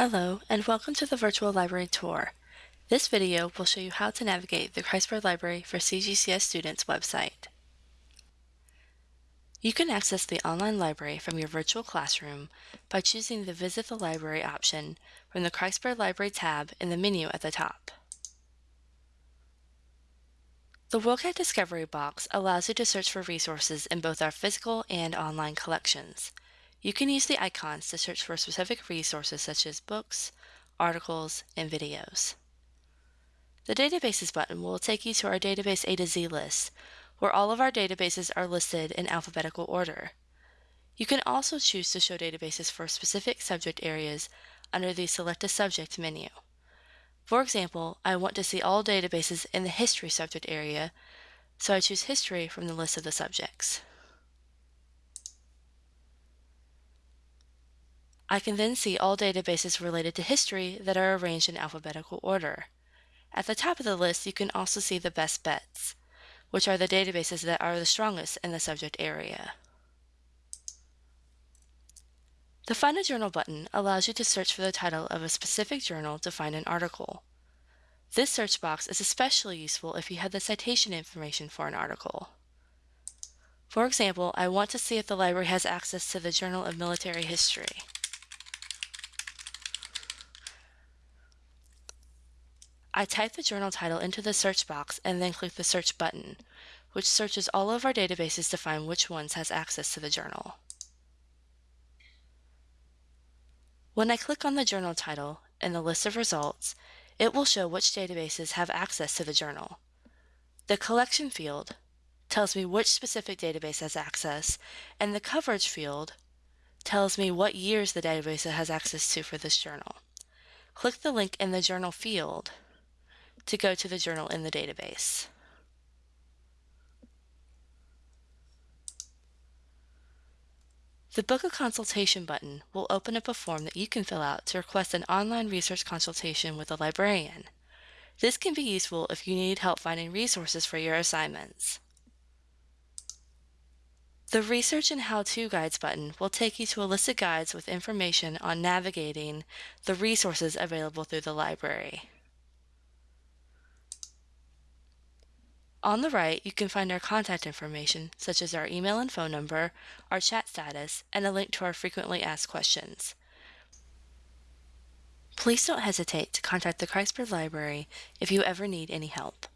Hello, and welcome to the Virtual Library Tour. This video will show you how to navigate the Kreitzberg Library for CGCS Students website. You can access the online library from your virtual classroom by choosing the Visit the Library option from the Kreitzberg Library tab in the menu at the top. The WorldCat Discovery box allows you to search for resources in both our physical and online collections. You can use the icons to search for specific resources such as books, articles, and videos. The Databases button will take you to our Database A to Z list, where all of our databases are listed in alphabetical order. You can also choose to show databases for specific subject areas under the Select a Subject menu. For example, I want to see all databases in the History subject area, so I choose History from the list of the subjects. I can then see all databases related to history that are arranged in alphabetical order. At the top of the list, you can also see the best bets, which are the databases that are the strongest in the subject area. The Find a Journal button allows you to search for the title of a specific journal to find an article. This search box is especially useful if you have the citation information for an article. For example, I want to see if the library has access to the Journal of Military History. I type the journal title into the search box and then click the search button, which searches all of our databases to find which ones has access to the journal. When I click on the journal title in the list of results, it will show which databases have access to the journal. The collection field tells me which specific database has access, and the coverage field tells me what years the database has access to for this journal. Click the link in the journal field to go to the journal in the database. The Book a Consultation button will open up a form that you can fill out to request an online research consultation with a librarian. This can be useful if you need help finding resources for your assignments. The Research and How-To Guides button will take you to a list of guides with information on navigating the resources available through the library. On the right, you can find our contact information, such as our email and phone number, our chat status, and a link to our frequently asked questions. Please don't hesitate to contact the Kreitzberg Library if you ever need any help.